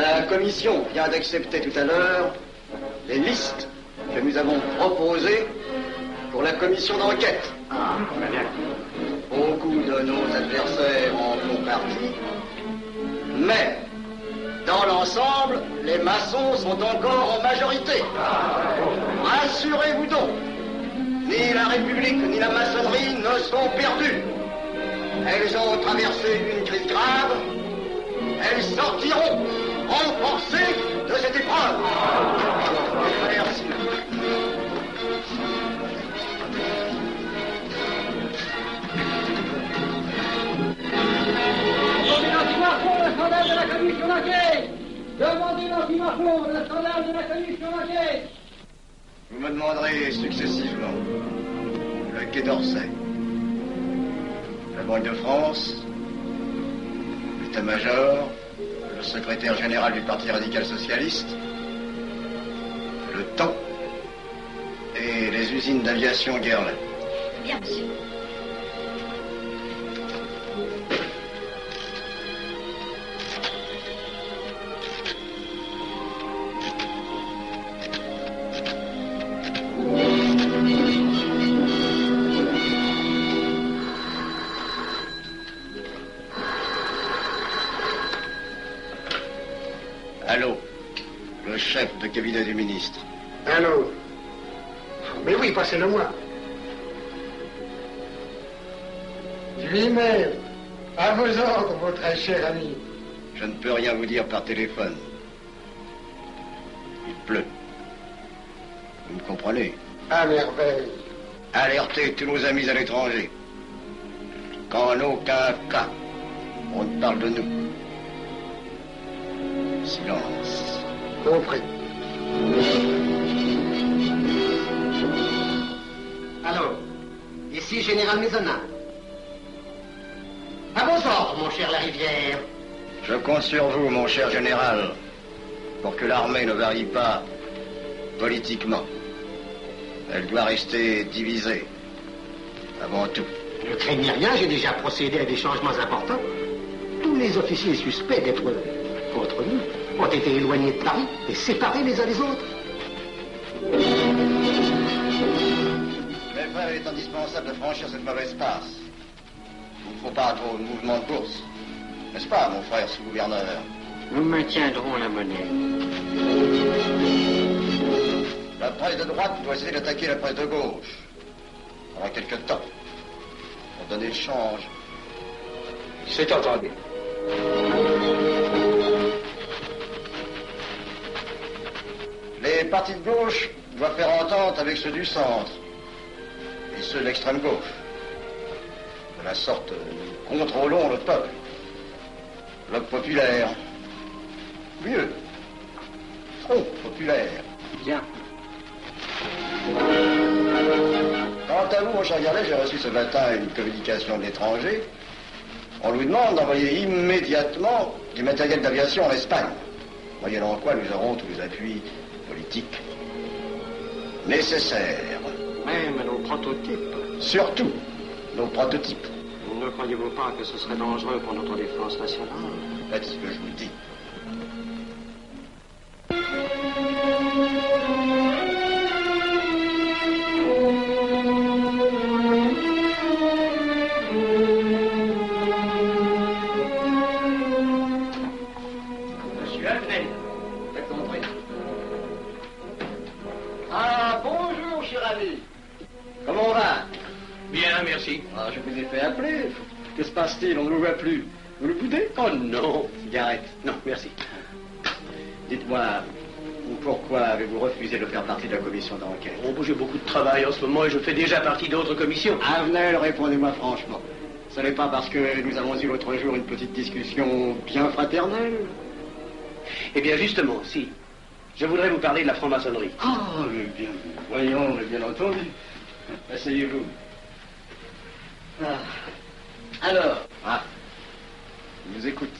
La commission vient d'accepter tout à l'heure les listes que nous avons proposées pour la commission d'enquête. Beaucoup de nos adversaires en font partie, mais dans l'ensemble, les maçons sont encore en majorité. Rassurez-vous donc, ni la République ni la maçonnerie ne sont perdues. Elles ont traversé une crise grave. Elles sortiront commission d'enquête Demandez l'antimafon, le scandale de la commission d'enquête Vous me demanderez successivement le Quai d'Orsay, la Banque de France, l'état-major, le secrétaire général du Parti radical socialiste, le temps et les usines d'aviation Guerlain. Bien, monsieur. Allô, le chef de cabinet du ministre. Allô Mais oui, passez-le moi. Lui-même, à vos ordres, très cher ami. Je ne peux rien vous dire par téléphone. Il pleut. Vous me comprenez À merveille. Alertez tous nos amis à l'étranger. Qu'en aucun cas, on ne parle de nous. Silence. Compris. Allô Ici Général Maisonnat. À vos ordres, mon cher Larivière. Je compte sur vous, mon cher général, pour que l'armée ne varie pas politiquement. Elle doit rester divisée. Avant tout. Ne craignez rien, j'ai déjà procédé à des changements importants. Tous les officiers suspects d'être contre nous ont été éloignés de Paris et séparés les uns des autres. Mes frères, il est indispensable de franchir cette mauvaise passe. Il ne faut pas trop de mouvement de course. N'est-ce pas, mon frère sous-gouverneur Nous maintiendrons la monnaie. La presse de droite doit essayer d'attaquer la presse de gauche. Pendant quelque temps. Pour donner le change. C'est entendu. Partis de gauche doivent faire entente avec ceux du centre. Et ceux de l'extrême gauche. De la sorte, nous contrôlons le peuple. Bloc populaire. Mieux. Front populaire. Bien. Quant à vous, mon cher Garlet, j'ai reçu ce matin une communication de l'étranger. On nous demande d'envoyer immédiatement du matériel d'aviation en Espagne. Moyennant quoi nous aurons tous les appuis nécessaires. Même nos prototypes. Surtout nos prototypes. Ne croyez-vous pas que ce serait dangereux pour notre défense nationale? Faites ce que je vous dis. Bien, merci. Ah, je vous ai fait appeler. Que se passe-t-il? On ne vous voit plus. Vous le boudez Oh non Cigarette. Non, merci. Dites-moi, pourquoi avez-vous refusé de faire partie de la commission d'enquête? Oh, j'ai beaucoup de travail en ce moment et je fais déjà partie d'autres commissions. Avenel, répondez-moi franchement. Ce n'est pas parce que nous avons eu l'autre jour une petite discussion bien fraternelle? Eh bien, justement, si. Je voudrais vous parler de la franc-maçonnerie. Ah, mais bien, voyons, mais bien entendu. Asseyez-vous. Ah. Alors Ah, je vous écoute.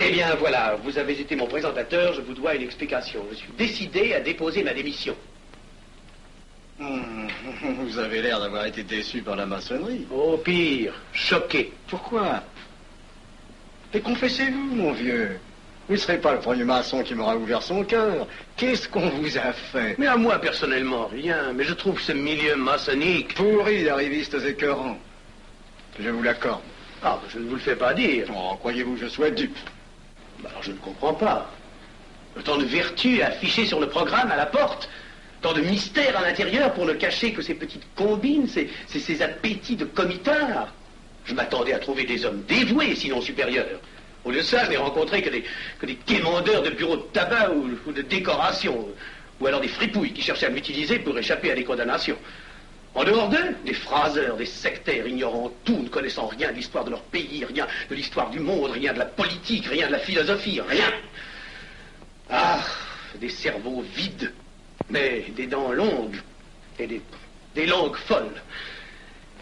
Eh bien, voilà, vous avez été mon présentateur, je vous dois une explication. Je suis décidé à déposer ma démission. Hmm, Vous avez l'air d'avoir été déçu par la maçonnerie. Au pire, choqué. Pourquoi? Mais confessez-vous, mon vieux. Vous ne serez pas le premier maçon qui m'aura ouvert son cœur. Qu'est-ce qu'on vous a fait? Mais à moi, personnellement, rien. Mais je trouve ce milieu maçonnique... Pourri d'arrivistes écœurants. Je vous l'accorde. Ah, je ne vous le fais pas dire. Oh, croyez-vous que je sois dupe bah, Alors je ne comprends pas. Tant de vertu affichées sur le programme à la porte. Tant de mystère à l'intérieur pour ne cacher que ces petites combines, ces, ces, appétits de comitard. Je m'attendais à trouver des hommes dévoués, sinon supérieurs. Au lieu de ça, je n'ai rencontré que des, que des quémandeurs de bureaux de tabac ou, de décoration, ou alors des fripouilles qui cherchaient à m'utiliser pour échapper à des condamnations. En dehors d'eux, des phraseurs, des sectaires ignorant tout, ne connaissant rien de l'histoire de leur pays, rien de l'histoire du monde, rien de la politique, rien de la philosophie, rien. Ah, des cerveaux vides, mais des dents longues et des, des langues folles.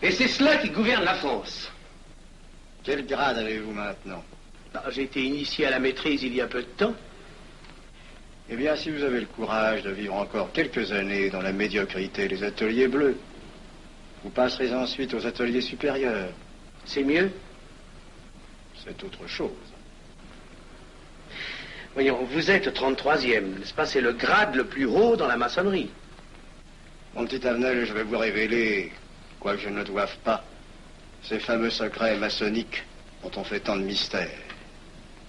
Et c'est cela qui gouverne la France. Quel grade avez-vous maintenant? Ah, J'ai été initié à la maîtrise il y a peu de temps. Eh bien, si vous avez le courage de vivre encore quelques années dans la médiocrité des ateliers bleus, vous passerez ensuite aux ateliers supérieurs. C'est mieux? C'est autre chose. Voyons, vous êtes 33e, n'est-ce pas? C'est le grade le plus haut dans la maçonnerie. Mon petit Avenel, je vais vous révéler, quoique je ne le doive pas, ces fameux secrets maçonniques dont on fait tant de mystères.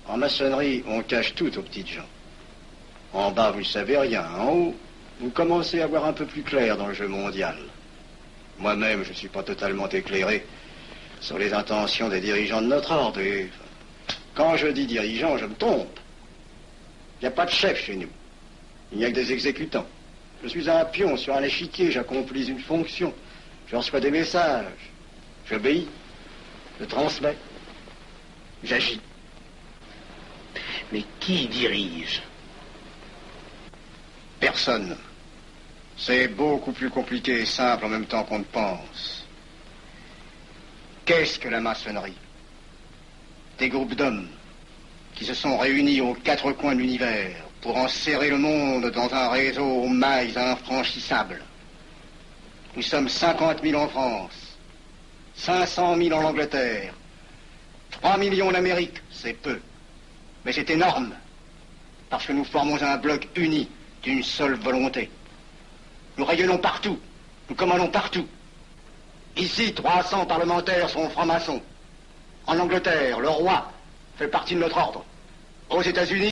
En maçonnerie, on cache tout aux petites gens. En bas, vous ne savez rien. En haut, vous commencez à voir un peu plus clair dans le jeu mondial. Moi-même, je ne suis pas totalement éclairé sur les intentions des dirigeants de notre ordre. Et quand je dis dirigeants, je me trompe. Il n'y a pas de chef chez nous. Il n'y a que des exécutants. Je suis un pion sur un échiquier, j'accomplis une fonction. Je reçois des messages. J'obéis. Je transmets. J'agis. Mais qui dirige? Personne. C'est beaucoup plus compliqué et simple en même temps qu'on ne pense. Qu'est-ce que la maçonnerie? Des groupes d'hommes qui se sont réunis aux quatre coins de l'univers pour enserrer le monde dans un réseau aux mailles infranchissables. Nous sommes 50 000 en France, 500 000 en Angleterre, 3 millions en Amérique, c'est peu. Mais c'est énorme, parce que nous formons un bloc uni d'une seule volonté. Nous rayonnons partout. Nous commandons partout. Ici, 300 parlementaires sont francs-maçons. En Angleterre, le roi fait partie de notre ordre. Aux États-Unis,